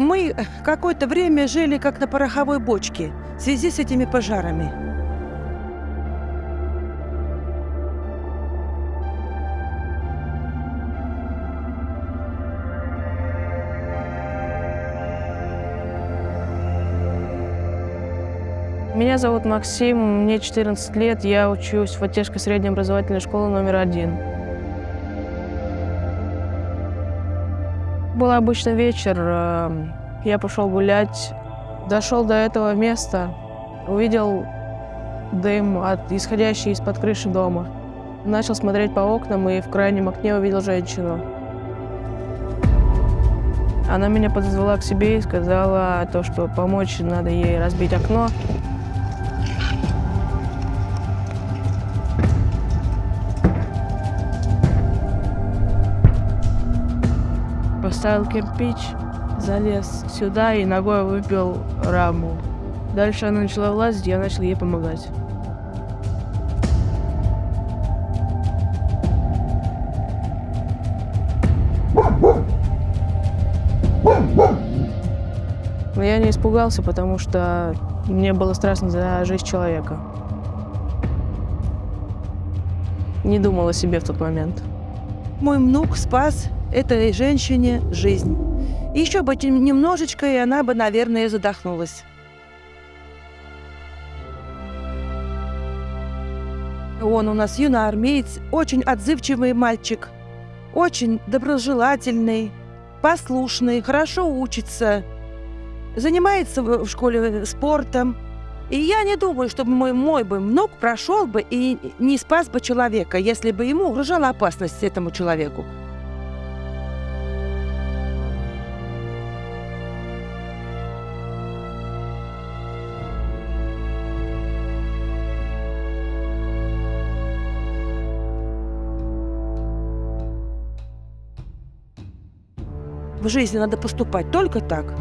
Мы какое-то время жили как на пороховой бочке в связи с этими пожарами. Меня зовут Максим, мне 14 лет, я учусь в Отежской средней образовательной школе номер один. Был обычный вечер, э, я пошел гулять, дошел до этого места, увидел дым, от, исходящий из-под крыши дома. Начал смотреть по окнам и в крайнем окне увидел женщину. Она меня подозвала к себе и сказала то, что помочь надо ей разбить окно. Поставил кирпич, залез сюда и ногой выбил раму. Дальше она начала влазить, я начал ей помогать. Но я не испугался, потому что мне было страшно за жизнь человека. Не думал о себе в тот момент. Мой внук спас этой женщине жизнь. Еще бы немножечко, и она бы, наверное, задохнулась. Он у нас юноармеец, очень отзывчивый мальчик, очень доброжелательный, послушный, хорошо учится, занимается в школе спортом. И я не думаю, чтобы мой, мой бы внук прошел бы и не спас бы человека, если бы ему угрожала опасность этому человеку. В жизни надо поступать только так.